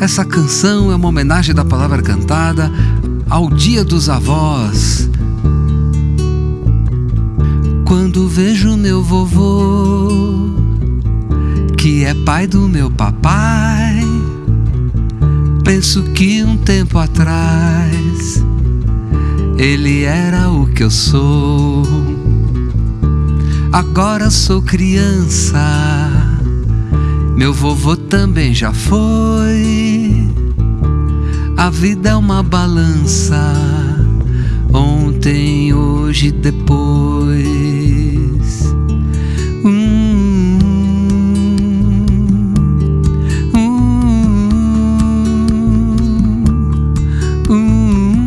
Essa canção é uma homenagem da palavra cantada ao Dia dos Avós. Quando vejo meu vovô, que é pai do meu papai, penso que um tempo atrás ele era o que eu sou. Agora sou criança, meu vovô também já foi. A vida é uma balança, ontem, hoje, depois. Hum, hum, hum,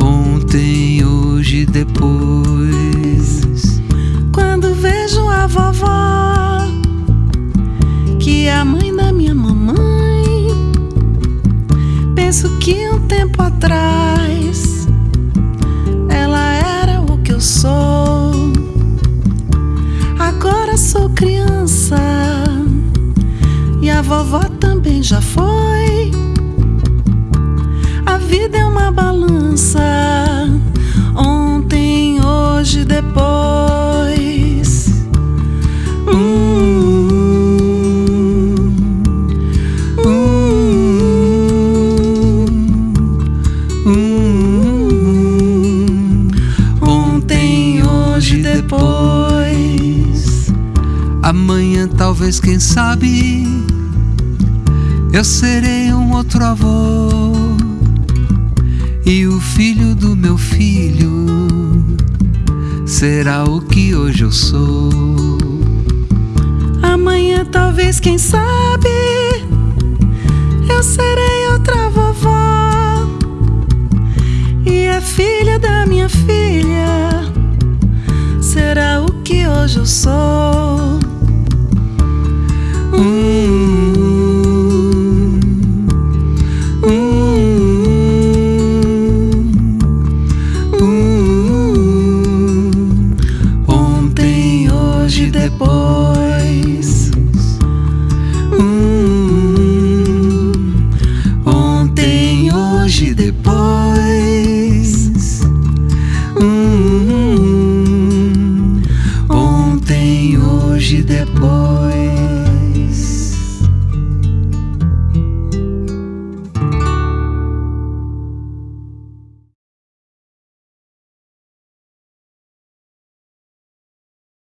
ontem, hoje, depois. Quando vejo a vovó, atrás ela era o que eu sou. Agora sou criança e a vovó também já foi. A vida é uma balança, Amanhã, talvez, quem sabe, eu serei um outro avô. E o filho do meu filho será o que hoje eu sou. Amanhã, talvez, quem sabe, eu serei outra vovó. E a filha da minha filha será o que hoje eu sou. Mm-hmm.